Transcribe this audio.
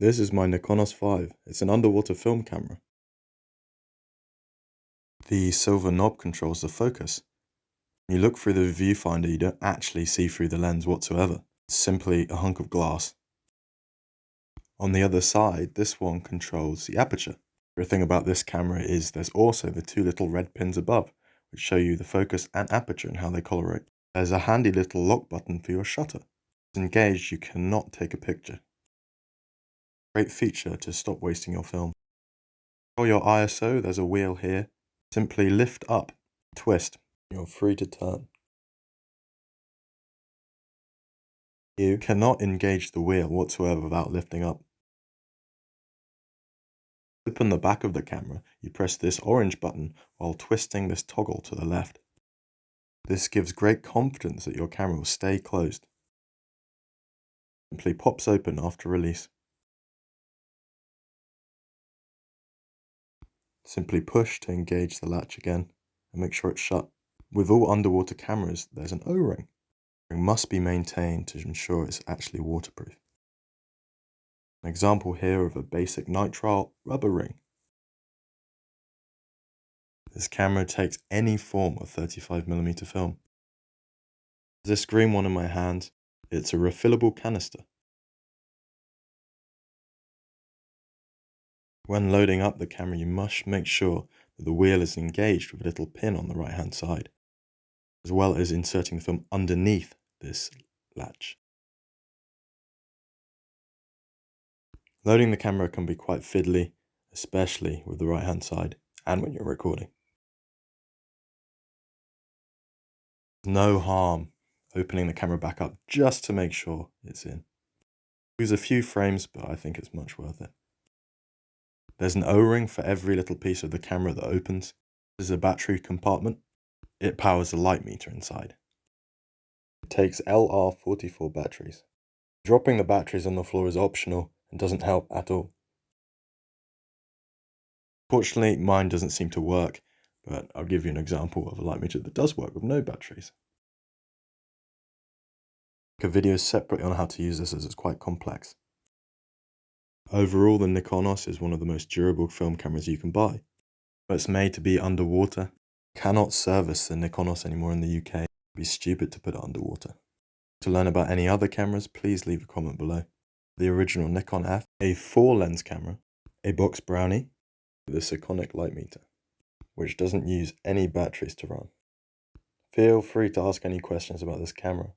This is my Nikonos 5. It's an underwater film camera. The silver knob controls the focus. When you look through the viewfinder, you don't actually see through the lens whatsoever. It's simply a hunk of glass. On the other side, this one controls the aperture. The thing about this camera is there's also the two little red pins above, which show you the focus and aperture and how they colorate. There's a handy little lock button for your shutter. If engaged, you cannot take a picture. Great feature to stop wasting your film. For your ISO, there's a wheel here. Simply lift up, twist, you're free to turn. You cannot engage the wheel whatsoever without lifting up. Open the back of the camera, you press this orange button while twisting this toggle to the left. This gives great confidence that your camera will stay closed. Simply pops open after release. Simply push to engage the latch again and make sure it's shut. With all underwater cameras, there's an O-ring. It must be maintained to ensure it's actually waterproof. An example here of a basic nitrile rubber ring. This camera takes any form of 35mm film. This green one in my hand, it's a refillable canister. When loading up the camera, you must make sure that the wheel is engaged with a little pin on the right hand side, as well as inserting the film underneath this latch. Loading the camera can be quite fiddly, especially with the right hand side and when you're recording. No harm opening the camera back up just to make sure it's in. Lose a few frames, but I think it's much worth it. There's an O-ring for every little piece of the camera that opens. There's a battery compartment. It powers a light meter inside. It takes LR44 batteries. Dropping the batteries on the floor is optional and doesn't help at all. Fortunately, mine doesn't seem to work, but I'll give you an example of a light meter that does work with no batteries. A video separately on how to use this as it's quite complex. Overall, the Nikonos is one of the most durable film cameras you can buy. But it's made to be underwater. Cannot service the Nikonos anymore in the UK. It'd be stupid to put it underwater. To learn about any other cameras, please leave a comment below the original Nikon F, a 4 lens camera, a box brownie, with a Sekonic light meter, which doesn't use any batteries to run. Feel free to ask any questions about this camera.